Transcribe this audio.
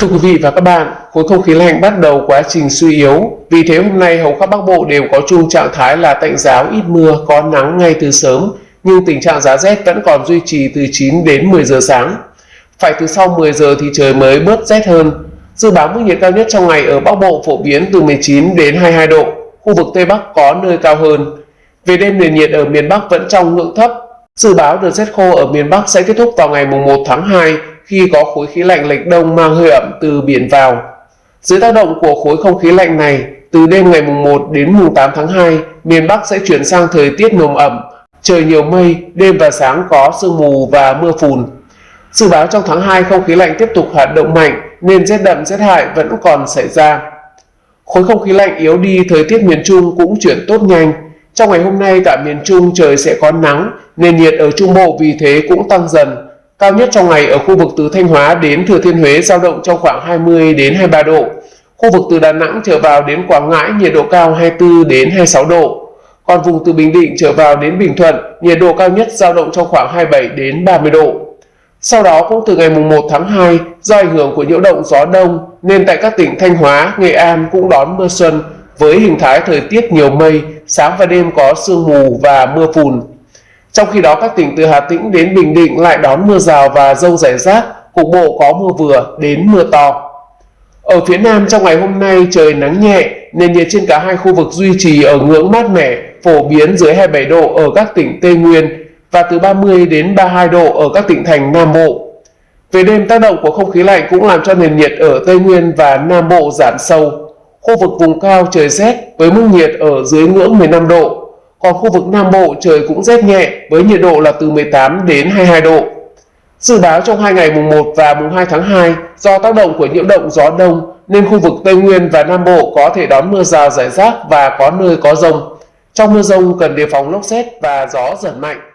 Thưa quý vị và các bạn, khối không khí lạnh bắt đầu quá trình suy yếu. Vì thế hôm nay hầu khắp Bắc Bộ đều có chung trạng thái là tạnh giáo ít mưa, có nắng ngay từ sớm, nhưng tình trạng giá rét vẫn còn duy trì từ 9 đến 10 giờ sáng. Phải từ sau 10 giờ thì trời mới bớt rét hơn. Dự báo mức nhiệt cao nhất trong ngày ở Bắc Bộ phổ biến từ 19 đến 22 độ, khu vực Tây Bắc có nơi cao hơn. Về đêm nền nhiệt ở miền Bắc vẫn trong ngưỡng thấp. Dự báo đợt rét khô ở miền Bắc sẽ kết thúc vào ngày 1 tháng 2 khi có khối khí lạnh lệch đông mang hơi ẩm từ biển vào. Dưới tác động của khối không khí lạnh này, từ đêm ngày mùng 1 đến mùng 8 tháng 2, miền Bắc sẽ chuyển sang thời tiết nồm ẩm, trời nhiều mây, đêm và sáng có sương mù và mưa phùn. Dự báo trong tháng 2 không khí lạnh tiếp tục hoạt động mạnh nên rét đậm rét hại vẫn còn xảy ra. Khối không khí lạnh yếu đi, thời tiết miền Trung cũng chuyển tốt nhanh. Trong ngày hôm nay tại miền Trung trời sẽ có nắng, nền nhiệt ở Trung Bộ vì thế cũng tăng dần, Cao nhất trong ngày ở khu vực từ Thanh Hóa đến Thừa Thiên Huế giao động trong khoảng 20 đến 23 độ. Khu vực từ Đà Nẵng trở vào đến Quảng Ngãi nhiệt độ cao 24 đến 26 độ. Còn vùng từ Bình Định trở vào đến Bình Thuận, nhiệt độ cao nhất giao động trong khoảng 27 đến 30 độ. Sau đó cũng từ ngày 1 tháng 2, do ảnh hưởng của nhiễu động gió đông nên tại các tỉnh Thanh Hóa, Nghệ An cũng đón mưa xuân với hình thái thời tiết nhiều mây, sáng và đêm có sương mù và mưa phùn. Trong khi đó các tỉnh từ Hà Tĩnh đến Bình Định lại đón mưa rào và rông rải rác, cục bộ có mưa vừa đến mưa to. Ở phía Nam trong ngày hôm nay trời nắng nhẹ, nền nhiệt trên cả hai khu vực duy trì ở ngưỡng mát mẻ, phổ biến dưới 27 độ ở các tỉnh Tây Nguyên và từ 30 đến 32 độ ở các tỉnh thành Nam Bộ. Về đêm tác động của không khí lạnh cũng làm cho nền nhiệt ở Tây Nguyên và Nam Bộ giảm sâu. Khu vực vùng cao trời rét với mức nhiệt ở dưới ngưỡng 15 độ còn khu vực Nam Bộ trời cũng rét nhẹ với nhiệt độ là từ 18 đến 22 độ. Dự báo trong hai ngày mùng 1 và mùng 2 tháng 2 do tác động của nhiễu động gió đông nên khu vực Tây Nguyên và Nam Bộ có thể đón mưa rào rải rác và có nơi có rông. Trong mưa rông cần đề phòng lốc xét và gió giật mạnh.